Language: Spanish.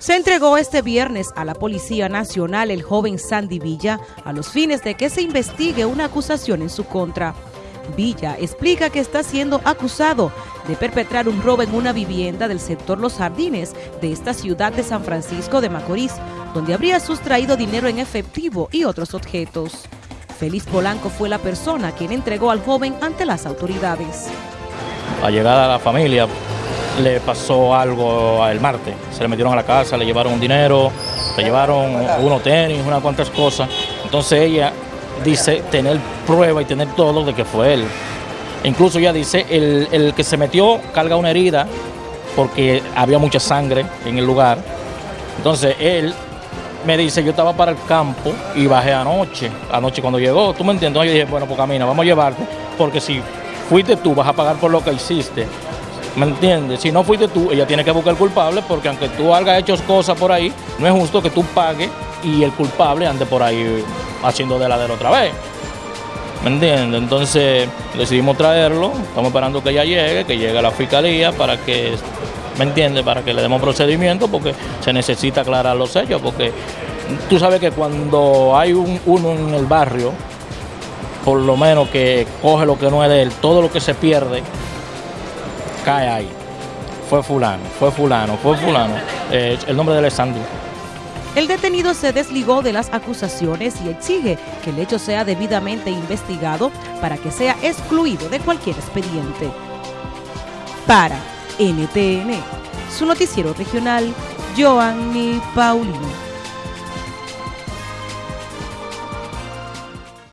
Se entregó este viernes a la Policía Nacional el joven Sandy Villa a los fines de que se investigue una acusación en su contra. Villa explica que está siendo acusado de perpetrar un robo en una vivienda del sector Los Jardines de esta ciudad de San Francisco de Macorís, donde habría sustraído dinero en efectivo y otros objetos. Félix Polanco fue la persona quien entregó al joven ante las autoridades. A llegada a la familia, le pasó algo el martes. Se le metieron a la casa, le llevaron un dinero, le llevaron unos tenis, unas cuantas cosas. Entonces ella dice tener prueba y tener todo de que fue él. Incluso ella dice, el, el que se metió carga una herida porque había mucha sangre en el lugar. Entonces él me dice, yo estaba para el campo y bajé anoche, anoche cuando llegó, ¿tú me entiendes? Yo dije, bueno, pues camina, vamos a llevarte, porque si fuiste tú, vas a pagar por lo que hiciste. ¿Me entiendes? Si no fuiste tú, ella tiene que buscar culpable porque aunque tú hayas hecho cosas por ahí, no es justo que tú pagues y el culpable ande por ahí haciendo de la de otra vez. ¿Me entiendes? Entonces decidimos traerlo, estamos esperando que ella llegue, que llegue a la fiscalía para que, ¿me entiendes? Para que le demos procedimiento porque se necesita aclarar los hechos, porque tú sabes que cuando hay uno en el barrio, por lo menos que coge lo que no es de él, todo lo que se pierde, cae ahí. Fue fulano, fue fulano, fue fulano. Eh, el nombre de Alessandro. El detenido se desligó de las acusaciones y exige que el hecho sea debidamente investigado para que sea excluido de cualquier expediente. Para NTN, su noticiero regional, Joanny Paulino.